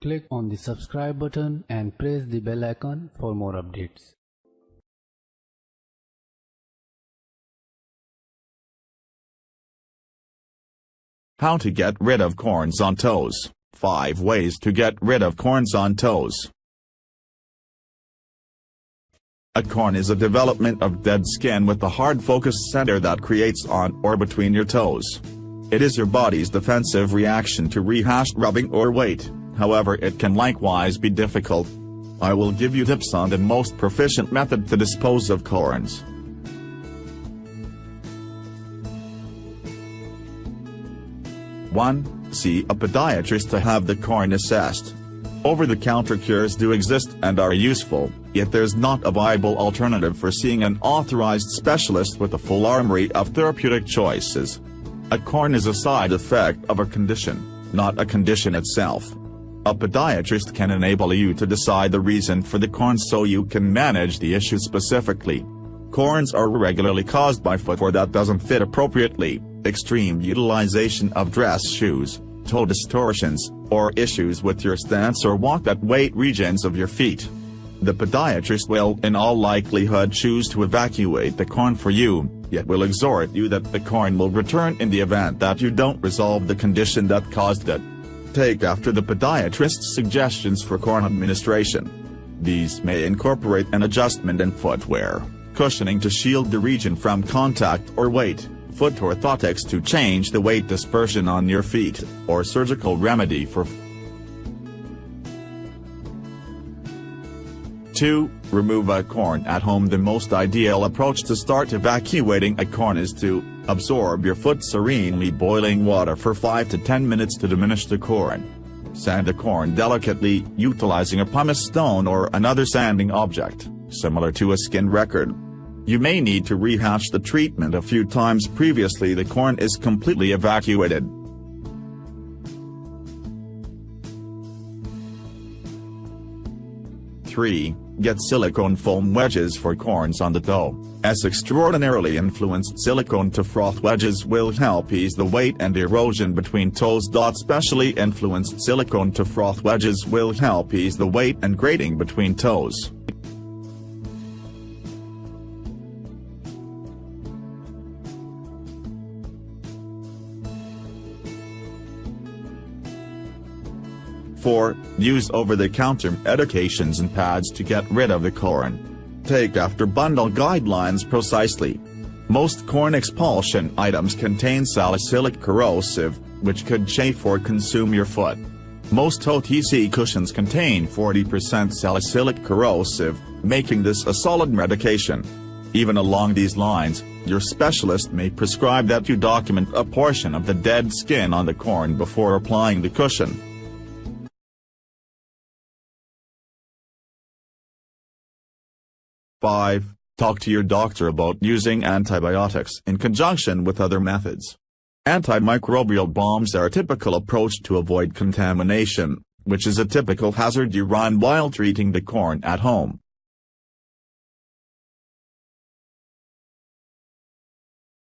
Click on the subscribe button and press the bell icon for more updates. How to get rid of corns on toes. 5 ways to get rid of corns on toes. A corn is a development of dead skin with a hard focused center that creates on or between your toes. It is your body's defensive reaction to rehashed rubbing or weight, however it can likewise be difficult. I will give you tips on the most proficient method to dispose of corns. 1. See a podiatrist to have the corn assessed. Over-the-counter cures do exist and are useful, yet there's not a viable alternative for seeing an authorized specialist with a full armory of therapeutic choices. A corn is a side effect of a condition, not a condition itself. A podiatrist can enable you to decide the reason for the corns so you can manage the issue specifically. Corns are regularly caused by footwear that doesn't fit appropriately, extreme utilization of dress shoes, toe distortions, or issues with your stance or walk at weight regions of your feet. The podiatrist will in all likelihood choose to evacuate the corn for you, yet will exhort you that the corn will return in the event that you don't resolve the condition that caused it. Take after the podiatrist's suggestions for corn administration. These may incorporate an adjustment in footwear, cushioning to shield the region from contact or weight, foot orthotics to change the weight dispersion on your feet, or surgical remedy for 2. Remove a corn at home The most ideal approach to start evacuating a corn is to absorb your foot serenely boiling water for 5 to 10 minutes to diminish the corn. Sand the corn delicately, utilizing a pumice stone or another sanding object, similar to a skin record. You may need to rehash the treatment a few times previously the corn is completely evacuated. 3. Get silicone foam wedges for corns on the toe. As extraordinarily influenced silicone to froth wedges will help ease the weight and erosion between toes. Specially influenced silicone to froth wedges will help ease the weight and grating between toes. Four, use over-the-counter medications and pads to get rid of the corn. Take after bundle guidelines precisely. Most corn expulsion items contain salicylic corrosive, which could chafe or consume your foot. Most OTC cushions contain 40% salicylic corrosive, making this a solid medication. Even along these lines, your specialist may prescribe that you document a portion of the dead skin on the corn before applying the cushion. 5. Talk to your doctor about using antibiotics in conjunction with other methods. Antimicrobial bombs are a typical approach to avoid contamination, which is a typical hazard you run while treating the corn at home.